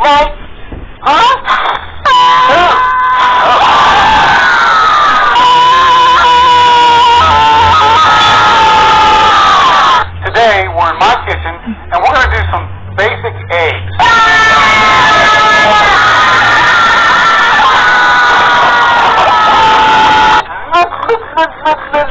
Right? Today, we're in my kitchen, and we're going to do some basic eggs.